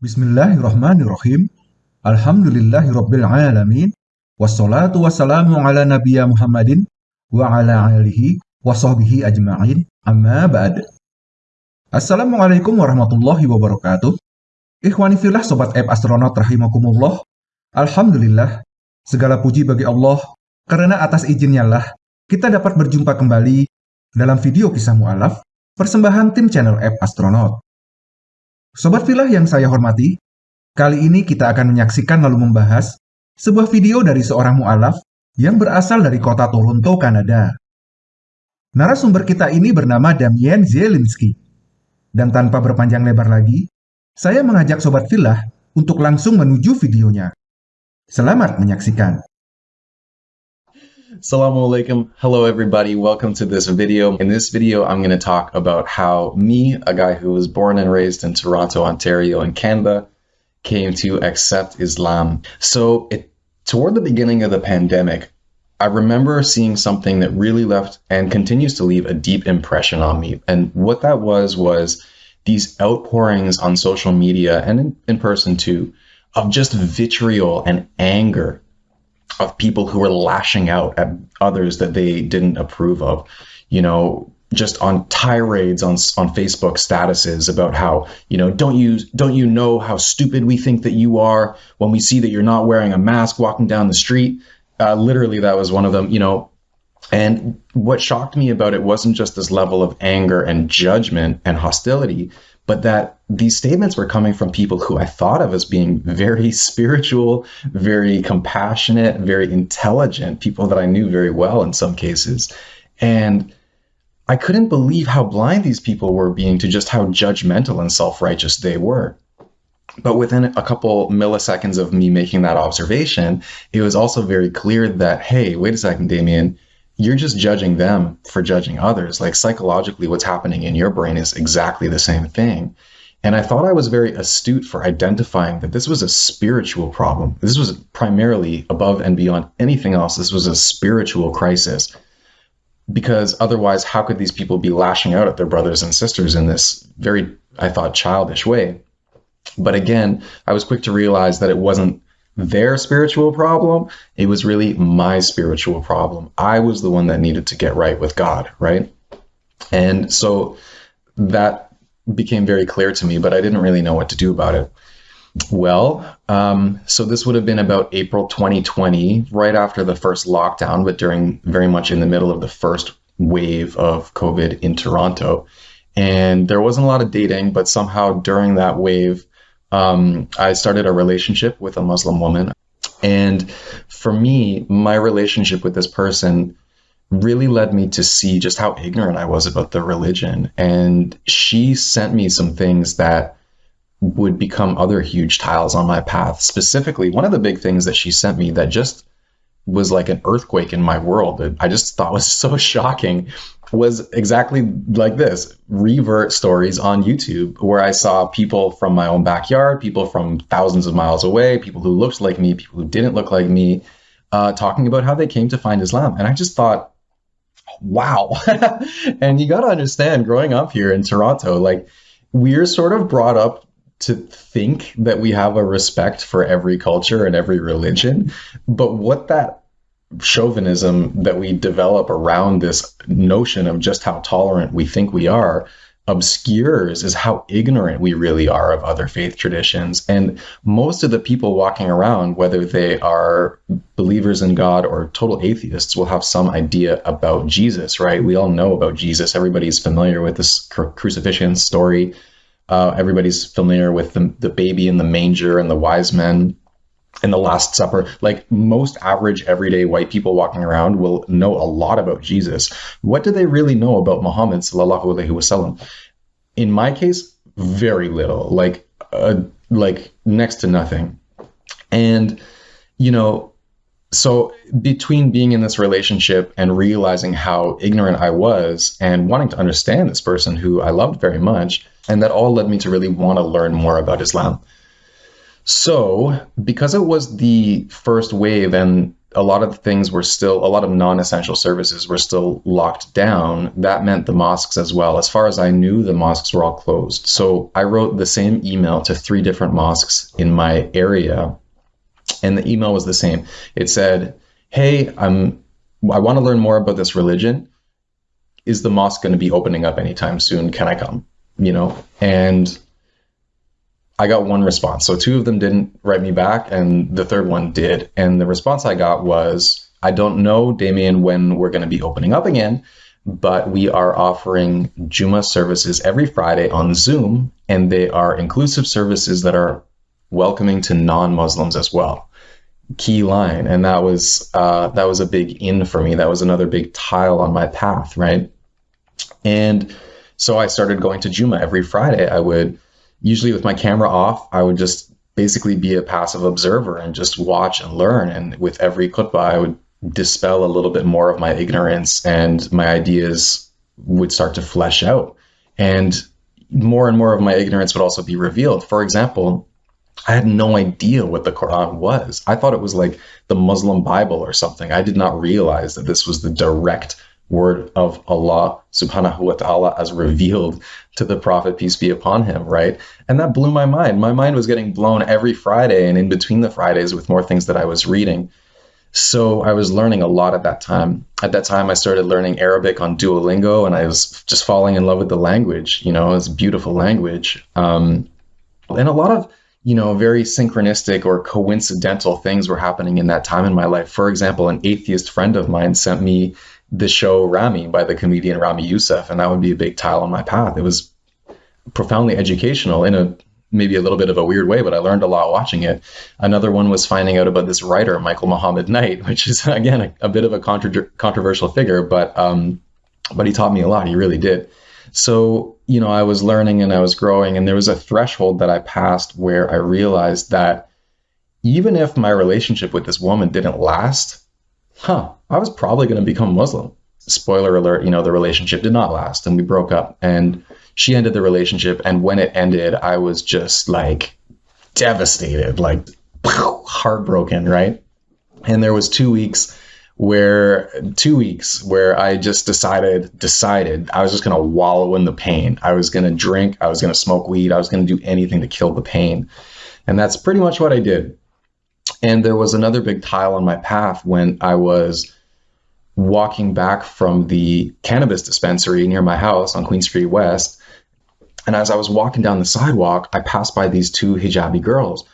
Bismillahirrahmanirrahim. Alhamdulillahirabbil alamin. Wassalatu wassalamu ala nabiyya Muhammadin wa ala alihi wa sahbihi ajma'in. Amma ba'd. Assalamualaikum warahmatullahi wabarakatuh. Ikhwani fillah sobat app astronaut rahimakumullah. Alhamdulillah, segala puji bagi Allah karena atas izinnya lah kita dapat berjumpa kembali dalam video kisah mu'alaf persembahan tim channel app astronaut. Sobat filah yang saya hormati, kali ini kita akan menyaksikan lalu membahas sebuah video dari seorang mu'alaf yang berasal dari kota Toronto, Kanada. Narasumber kita ini bernama Damien Zielinski. Dan tanpa berpanjang lebar lagi, saya mengajak Sobat Filah untuk langsung menuju videonya. Selamat menyaksikan. Assalamualaikum. Hello, everybody. Welcome to this video. In this video, I'm going to talk about how me, a guy who was born and raised in Toronto, Ontario, in Canada, came to accept Islam. So, it, toward the beginning of the pandemic, I remember seeing something that really left and continues to leave a deep impression on me. And what that was was these outpourings on social media and in, in person too of just vitriol and anger of people who were lashing out at others that they didn't approve of. You know, just on tirades on on Facebook statuses about how you know don't you don't you know how stupid we think that you are when we see that you're not wearing a mask walking down the street. Uh, literally, that was one of them. You know, and what shocked me about it wasn't just this level of anger and judgment and hostility, but that these statements were coming from people who I thought of as being very spiritual, very compassionate, very intelligent, people that I knew very well in some cases. And I couldn't believe how blind these people were being to just how judgmental and self righteous they were. But within a couple milliseconds of me making that observation, it was also very clear that, hey, wait a second, Damien, you're just judging them for judging others. Like psychologically, what's happening in your brain is exactly the same thing. And I thought I was very astute for identifying that this was a spiritual problem. This was primarily above and beyond anything else. This was a spiritual crisis because otherwise, how could these people be lashing out at their brothers and sisters in this very, I thought, childish way? But again, I was quick to realize that it wasn't their spiritual problem. It was really my spiritual problem. I was the one that needed to get right with God, right? And so that became very clear to me, but I didn't really know what to do about it. Well, um, so this would have been about April 2020, right after the first lockdown, but during very much in the middle of the first wave of COVID in Toronto. And there wasn't a lot of dating, but somehow during that wave, um, I started a relationship with a Muslim woman. And for me, my relationship with this person really led me to see just how ignorant I was about the religion. And she sent me some things that would become other huge tiles on my path. Specifically, one of the big things that she sent me that just was like an earthquake in my world that I just thought was so shocking was exactly like this revert stories on YouTube, where I saw people from my own backyard, people from thousands of miles away, people who looked like me, people who didn't look like me, uh, talking about how they came to find Islam. And I just thought, wow. and you got to understand, growing up here in Toronto, like we're sort of brought up to think that we have a respect for every culture and every religion. But what that chauvinism that we develop around this notion of just how tolerant we think we are obscures is how ignorant we really are of other faith traditions. And most of the people walking around, whether they are believers in God or total atheists, will have some idea about Jesus, right? We all know about Jesus. Everybody's familiar with this crucifixion story. Uh, everybody's familiar with the, the baby in the manger and the wise men and the Last Supper. Like most average, everyday white people walking around will know a lot about Jesus. What do they really know about Muhammad sallallahu alaihi wasallam? In my case, very little. Like, uh, like next to nothing. And you know, so between being in this relationship and realizing how ignorant I was and wanting to understand this person who I loved very much, and that all led me to really want to learn more about Islam. So, because it was the first wave and a lot of things were still, a lot of non essential services were still locked down. That meant the mosques as well. As far as I knew, the mosques were all closed. So I wrote the same email to three different mosques in my area. And the email was the same. It said, Hey, I'm, I want to learn more about this religion. Is the mosque going to be opening up anytime soon? Can I come? You know, and I got one response. So two of them didn't write me back, and the third one did. And the response I got was, I don't know, Damien, when we're going to be opening up again, but we are offering Juma services every Friday on Zoom, and they are inclusive services that are welcoming to non-Muslims as well. Key line, and that was uh, that was a big in for me. That was another big tile on my path, right? And so I started going to Juma every Friday. I would usually with my camera off, I would just basically be a passive observer and just watch and learn. And with every khutbah, I would dispel a little bit more of my ignorance and my ideas would start to flesh out. And more and more of my ignorance would also be revealed. For example, I had no idea what the Quran was. I thought it was like the Muslim Bible or something. I did not realize that this was the direct word of Allah subhanahu wa ta'ala as revealed to the Prophet, peace be upon him, right? And that blew my mind. My mind was getting blown every Friday and in between the Fridays with more things that I was reading. So I was learning a lot at that time. At that time, I started learning Arabic on Duolingo and I was just falling in love with the language. You know, it's a beautiful language. Um, and a lot of, you know, very synchronistic or coincidental things were happening in that time in my life. For example, an atheist friend of mine sent me the show Ramy by the comedian Ramy Youssef, and that would be a big tile on my path. It was profoundly educational in a maybe a little bit of a weird way, but I learned a lot watching it. Another one was finding out about this writer, Michael Muhammad Knight, which is again a, a bit of a contra- controversial figure, but um, but he taught me a lot. He really did. So you know, I was learning and I was growing, and there was a threshold that I passed where I realized that even if my relationship with this woman didn't last, huh, I was probably going to become Muslim. Spoiler alert, you know, the relationship did not last and we broke up. And she ended the relationship. And when it ended, I was just like devastated, like heartbroken, right? And there was two weeks where two weeks where I just decided decided I was just gonna wallow in the pain. I was gonna drink, I was gonna smoke weed, I was gonna do anything to kill the pain. And that's pretty much what I did. And there was another big tile on my path when I was walking back from the cannabis dispensary near my house on Queen Street West. And as I was walking down the sidewalk, I passed by these two hijabi girls.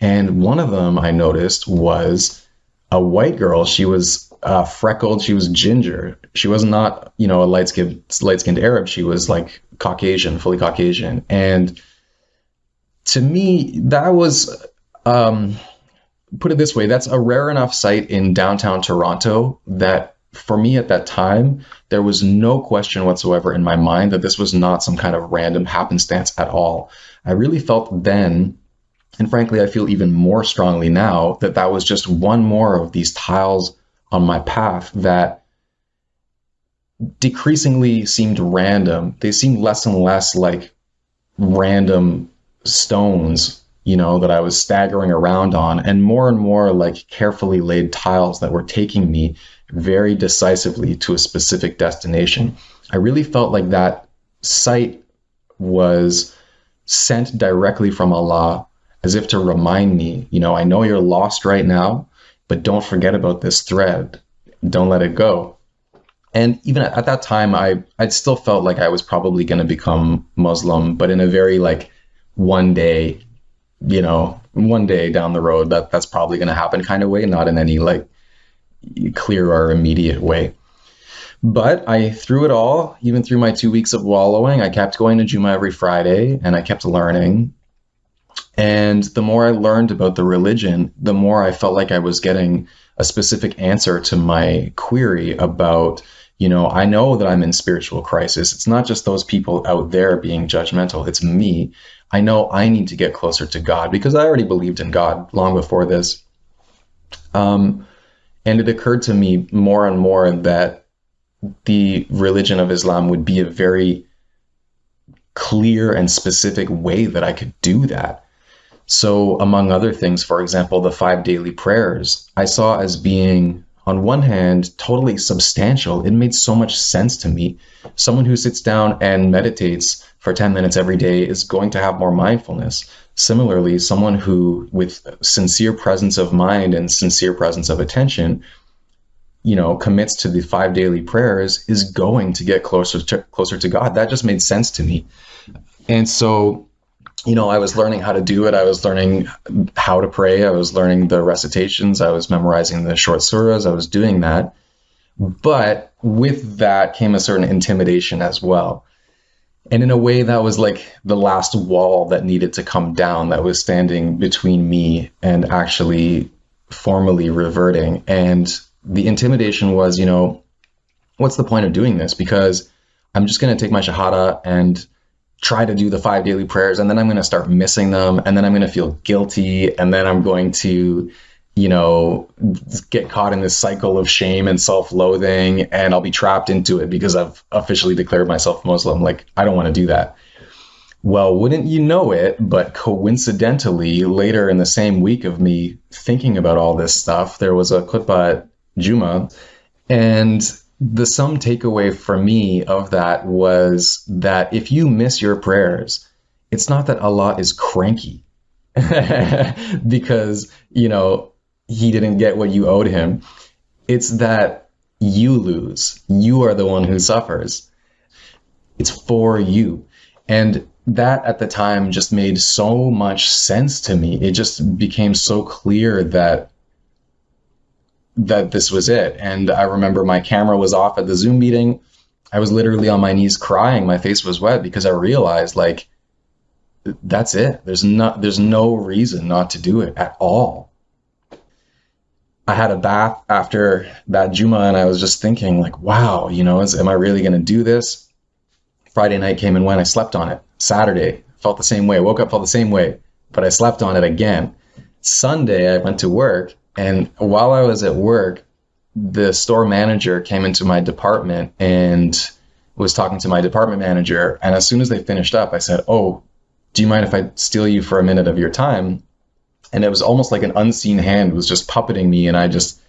And one of them I noticed was a white girl. She was uh, freckled. She was ginger. She was not, you know, a light skinned light skinned Arab. She was like Caucasian, fully Caucasian. And to me, that was um, put it this way that's a rare enough sight in downtown Toronto that for me at that time, there was no question whatsoever in my mind that this was not some kind of random happenstance at all. I really felt then, and frankly, I feel even more strongly now, that that was just one more of these tiles on my path that decreasingly seemed random. They seemed less and less like random stones you know, that I was staggering around on, and more and more like carefully laid tiles that were taking me very decisively to a specific destination. I really felt like that sight was sent directly from Allah as if to remind me, you know, I know you're lost right now, but don't forget about this thread. Don't let it go. And even at, that time, I I still felt like I was probably going to become Muslim, but in a very like one day you know, one day down the road that that's probably going to happen kind of way, not in any like clear or immediate way. But I through it all, even through my two weeks of wallowing, I kept going to Juma every Friday and I kept learning. And the more I learned about the religion, the more I felt like I was getting a specific answer to my query about, you know, I know that I'm in spiritual crisis. It's not just those people out there being judgmental, it's me. I know I need to get closer to God because I already believed in God long before this. Um, and it occurred to me more and more that the religion of Islam would be a very clear and specific way that I could do that. So, among other things, for example, the five daily prayers, I saw as being, on one hand, totally substantial. It made so much sense to me. Someone who sits down and meditates for 10 minutes every day is going to have more mindfulness. Similarly, someone who, with sincere presence of mind and sincere presence of attention, you know, commits to the five daily prayers is going to get closer to closer to God. That just made sense to me. And so you know, I was learning how to do it. I was learning how to pray. I was learning the recitations. I was memorizing the short surahs. I was doing that. But with that came a certain intimidation as well. And in a way, that was like the last wall that needed to come down that was standing between me and actually formally reverting. And the intimidation was, you know, what's the point of doing this? Because I'm just going to take my Shahada and try to do the five daily prayers and then I'm going to start missing them and then I'm going to feel guilty and then I'm going to you know get caught in this cycle of shame and self-loathing and I'll be trapped into it because I've officially declared myself Muslim like I don't want to do that. Well, wouldn't you know it, but coincidentally later in the same week of me thinking about all this stuff, there was a khutbah at Juma and the sum takeaway for me of that was that if you miss your prayers, it's not that Allah is cranky because, you know, he didn't get what you owed him. It's that you lose. You are the one who suffers. It's for you. And that at the time just made so much sense to me. It just became so clear that that this was it. And I remember my camera was off at the Zoom meeting. I was literally on my knees crying. My face was wet because I realized like that's it. There's not there's no reason not to do it at all. I had a bath after that Juma and I was just thinking like, wow, you know, is, am I really going to do this? Friday night came and went. I slept on it. Saturday felt the same way. I woke up felt the same way, but I slept on it again. Sunday I went to work and while I was at work, the store manager came into my department and was talking to my department manager. And as soon as they finished up, I said, Oh, do you mind if I steal you for a minute of your time? And it was almost like an unseen hand was just puppeting me. And I just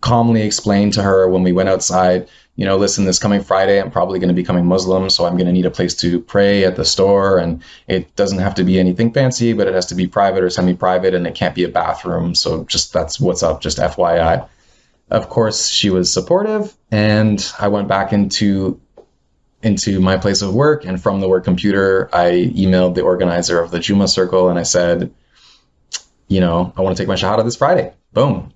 calmly explained to her when we went outside, you know, listen, this coming Friday, I'm probably going to be becoming Muslim, so I'm going to need a place to pray at the store. And it doesn't have to be anything fancy, but it has to be private or semi private, and it can't be a bathroom. So just that's what's up, just FYI. Of course, she was supportive, and I went back into into my place of work and from the work computer i emailed the organizer of the juma circle and i said you know i want to take my shahada this friday boom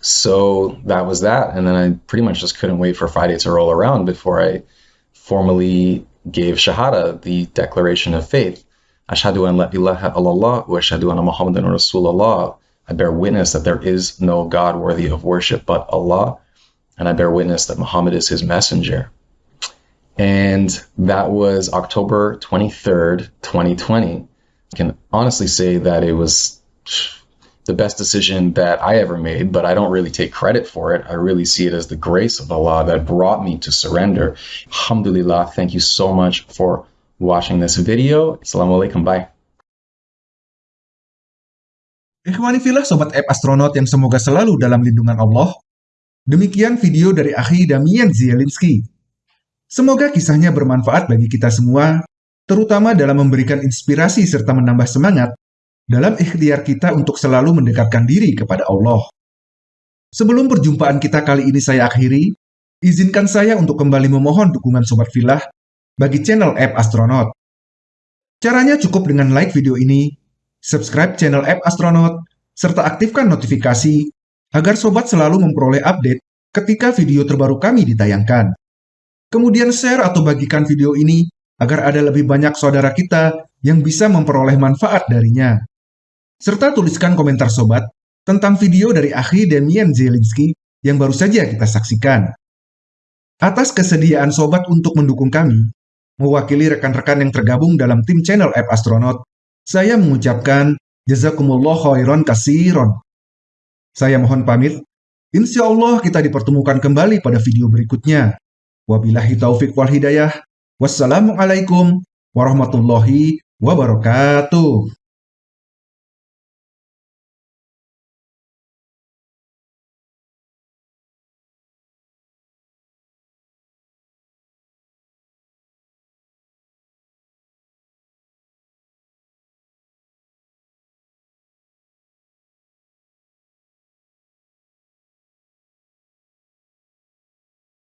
so that was that. And then I pretty much just couldn't wait for Friday to roll around before I formally gave Shahada, the declaration of faith. Ashhadu an la ilaha illallah wa ashhadu anna Muhammadan Rasulullah. I bear witness that there is no God worthy of worship but Allah, and I bear witness that Muhammad is his messenger. And that was October 23rd, 2020. I can honestly say that it was the best decision that I ever made, but I don't really take credit for it. I really see it as the grace of Allah that brought me to surrender. Alhamdulillah, thank you so much for watching this video. Assalamualaikum, bye. Ikhwani filah Sobat App Astronaut yang semoga selalu dalam lindungan Allah. Demikian video dari Akhi Damian Zielinski. Semoga kisahnya bermanfaat bagi kita semua, terutama dalam memberikan inspirasi serta menambah semangat dalam ikhtiar kita untuk selalu mendekatkan diri kepada Allah. Sebelum perjumpaan kita kali ini saya akhiri, izinkan saya untuk kembali memohon dukungan Sobat Filah bagi channel App Astronaut. Caranya cukup dengan like video ini, subscribe channel App Astronaut, serta aktifkan notifikasi agar Sobat selalu memperoleh update ketika video terbaru kami ditayangkan. Kemudian share atau bagikan video ini agar ada lebih banyak saudara kita yang bisa memperoleh manfaat darinya serta tuliskan komentar sobat tentang video dari Akhi Demian Zielinski yang baru saja kita saksikan. Atas kesediaan sobat untuk mendukung kami, mewakili rekan-rekan yang tergabung dalam tim channel App Astronaut, saya mengucapkan Jazakumullah khairan kasiron. Saya mohon pamit, insya Allah kita dipertemukan kembali pada video berikutnya. Wabillahi taufik wal hidayah. Wassalamualaikum warahmatullahi wabarakatuh.